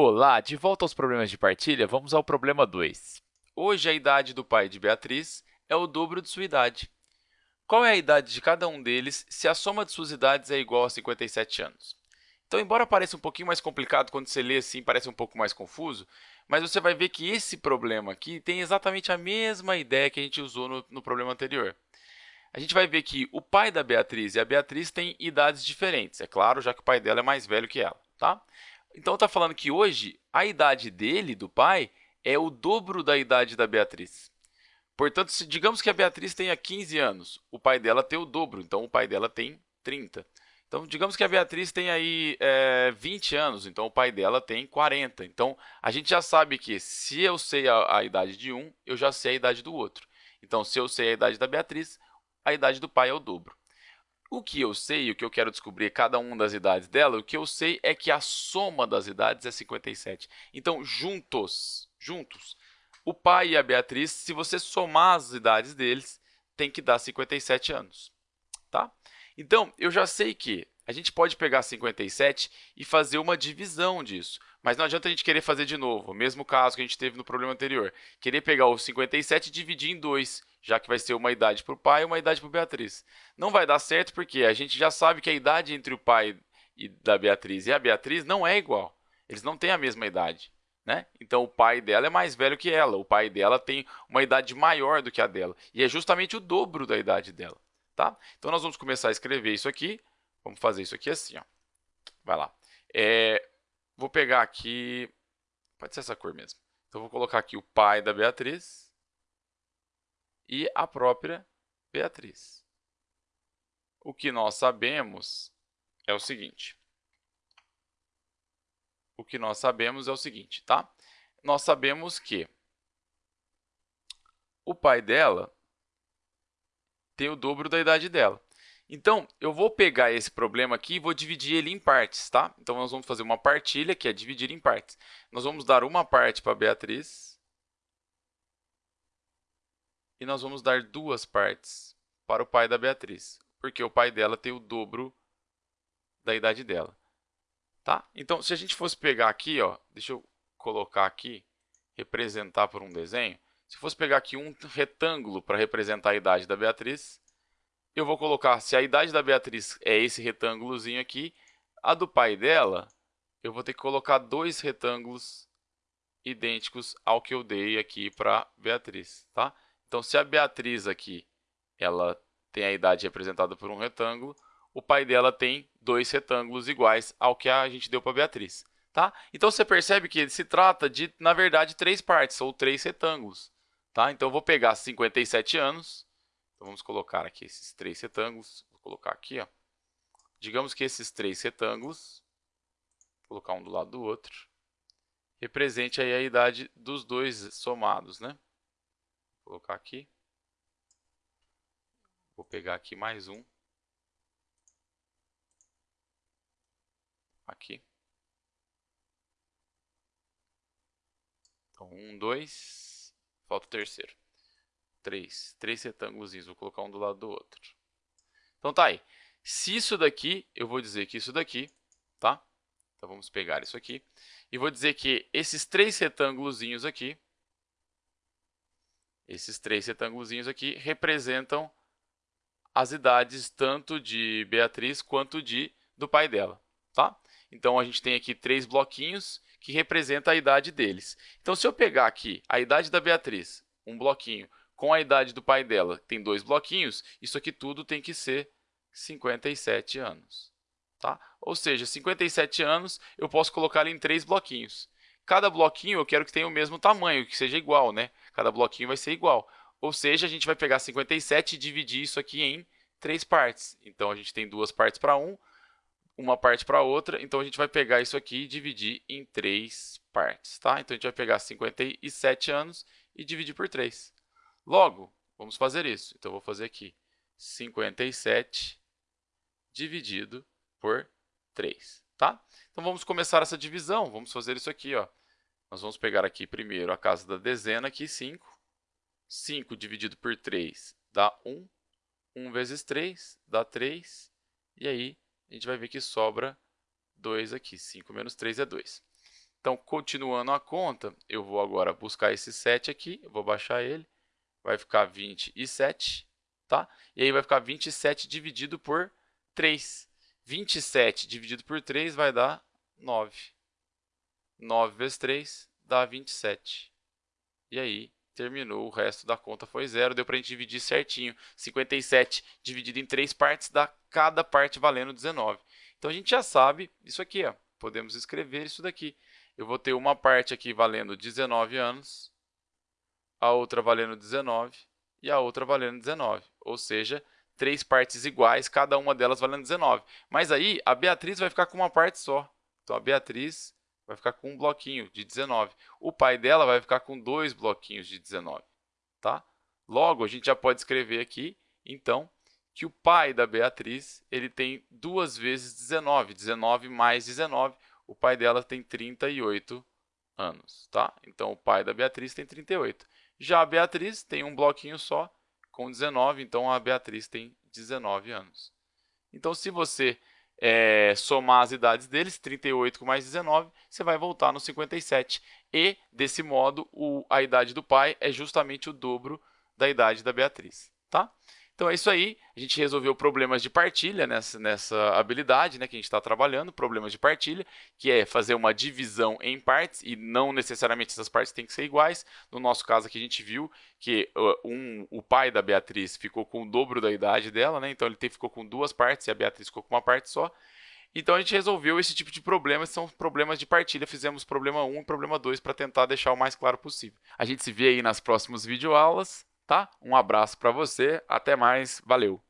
Olá, de volta aos problemas de partilha, vamos ao problema 2. Hoje, a idade do pai de Beatriz é o dobro de sua idade. Qual é a idade de cada um deles se a soma de suas idades é igual a 57 anos? Então, embora pareça um pouquinho mais complicado quando você lê assim, parece um pouco mais confuso, mas você vai ver que esse problema aqui tem exatamente a mesma ideia que a gente usou no, no problema anterior. A gente vai ver que o pai da Beatriz e a Beatriz têm idades diferentes, é claro, já que o pai dela é mais velho que ela. Tá? Então, está falando que hoje a idade dele, do pai, é o dobro da idade da Beatriz. Portanto, se digamos que a Beatriz tenha 15 anos, o pai dela tem o dobro, então o pai dela tem 30. Então, digamos que a Beatriz tem aí é, 20 anos, então o pai dela tem 40. Então, a gente já sabe que se eu sei a, a idade de um, eu já sei a idade do outro. Então, se eu sei a idade da Beatriz, a idade do pai é o dobro. O que eu sei, o que eu quero descobrir cada uma das idades dela, o que eu sei é que a soma das idades é 57. Então, juntos, juntos, o pai e a Beatriz, se você somar as idades deles, tem que dar 57 anos. Tá? Então, eu já sei que a gente pode pegar 57 e fazer uma divisão disso. Mas não adianta a gente querer fazer de novo, o mesmo caso que a gente teve no problema anterior. Querer pegar o 57 e dividir em 2, já que vai ser uma idade para o pai e uma idade para Beatriz. Não vai dar certo porque a gente já sabe que a idade entre o pai e da Beatriz e a Beatriz não é igual. Eles não têm a mesma idade. Né? Então, o pai dela é mais velho que ela. O pai dela tem uma idade maior do que a dela. E é justamente o dobro da idade dela. Tá? Então, nós vamos começar a escrever isso aqui. Vamos fazer isso aqui assim. Ó. Vai lá. É, Vou pegar aqui, pode ser essa cor mesmo. Então, vou colocar aqui o pai da Beatriz e a própria Beatriz. O que nós sabemos é o seguinte. O que nós sabemos é o seguinte, tá? Nós sabemos que o pai dela tem o dobro da idade dela. Então, eu vou pegar esse problema aqui e vou dividir ele em partes, tá? Então, nós vamos fazer uma partilha, que é dividir em partes. Nós vamos dar uma parte para a Beatriz e nós vamos dar duas partes para o pai da Beatriz, porque o pai dela tem o dobro da idade dela. Tá? Então, se a gente fosse pegar aqui, ó, deixa eu colocar aqui, representar por um desenho, se fosse pegar aqui um retângulo para representar a idade da Beatriz, eu vou colocar, se a idade da Beatriz é esse retângulozinho aqui, a do pai dela, eu vou ter que colocar dois retângulos idênticos ao que eu dei aqui para Beatriz, tá? Então, se a Beatriz aqui, ela tem a idade representada por um retângulo, o pai dela tem dois retângulos iguais ao que a gente deu para Beatriz, tá? Então, você percebe que se trata de, na verdade, três partes, ou três retângulos, tá? Então, eu vou pegar 57 anos, então, vamos colocar aqui esses três retângulos. Vou colocar aqui, ó. Digamos que esses três retângulos, vou colocar um do lado do outro, represente aí a idade dos dois somados, né? Vou colocar aqui. Vou pegar aqui mais um. Aqui. Então, um, dois, falta o terceiro três. Três retângulos, vou colocar um do lado do outro. Então tá aí. Se isso daqui, eu vou dizer que isso daqui, tá? Então vamos pegar isso aqui. E vou dizer que esses três retângulos aqui, esses três retângulos aqui representam as idades tanto de Beatriz quanto de do pai dela, tá? Então a gente tem aqui três bloquinhos que representam a idade deles. Então se eu pegar aqui a idade da Beatriz, um bloquinho, com a idade do pai dela, tem dois bloquinhos, isso aqui tudo tem que ser 57 anos. Tá? Ou seja, 57 anos eu posso colocar em três bloquinhos. Cada bloquinho eu quero que tenha o mesmo tamanho, que seja igual, né? Cada bloquinho vai ser igual. Ou seja, a gente vai pegar 57 e dividir isso aqui em três partes. Então, a gente tem duas partes para um, uma parte para outra. Então, a gente vai pegar isso aqui e dividir em três partes. Tá? Então, a gente vai pegar 57 anos e dividir por 3. Logo, vamos fazer isso. Então, vou fazer aqui 57 dividido por 3. Tá? Então, vamos começar essa divisão. Vamos fazer isso aqui. Ó. Nós vamos pegar aqui primeiro a casa da dezena, aqui 5. 5 dividido por 3 dá 1. 1 vezes 3 dá 3. E aí, a gente vai ver que sobra 2 aqui. 5 menos 3 é 2. Então, continuando a conta, eu vou agora buscar esse 7 aqui, vou baixar ele, vai ficar 27, tá? E aí vai ficar 27 dividido por 3. 27 dividido por 3 vai dar 9. 9 vezes 3 dá 27. E aí, terminou, o resto da conta foi zero, deu para a gente dividir certinho. 57 dividido em três partes dá cada parte valendo 19. Então, a gente já sabe isso aqui, ó. podemos escrever isso daqui. Eu vou ter uma parte aqui valendo 19 anos, a outra valendo 19 e a outra valendo 19. Ou seja, três partes iguais, cada uma delas valendo 19. Mas aí, a Beatriz vai ficar com uma parte só. Então, a Beatriz vai ficar com um bloquinho de 19. O pai dela vai ficar com dois bloquinhos de 19. Tá? Logo, a gente já pode escrever aqui, então, que o pai da Beatriz ele tem duas vezes 19. 19 mais 19, o pai dela tem 38 anos. Tá? Então, o pai da Beatriz tem 38. Já a Beatriz tem um bloquinho só, com 19, então a Beatriz tem 19 anos. Então, se você é, somar as idades deles, 38 com mais 19, você vai voltar no 57. E, desse modo, o, a idade do pai é justamente o dobro da idade da Beatriz. Tá? Então é isso aí, a gente resolveu problemas de partilha nessa, nessa habilidade né, que a gente está trabalhando, problemas de partilha, que é fazer uma divisão em partes e não necessariamente essas partes têm que ser iguais. No nosso caso aqui a gente viu que um, o pai da Beatriz ficou com o dobro da idade dela, né, então ele ficou com duas partes e a Beatriz ficou com uma parte só. Então a gente resolveu esse tipo de problemas, são problemas de partilha. Fizemos problema 1 e problema 2 para tentar deixar o mais claro possível. A gente se vê aí nas próximas videoaulas tá? Um abraço para você, até mais, valeu!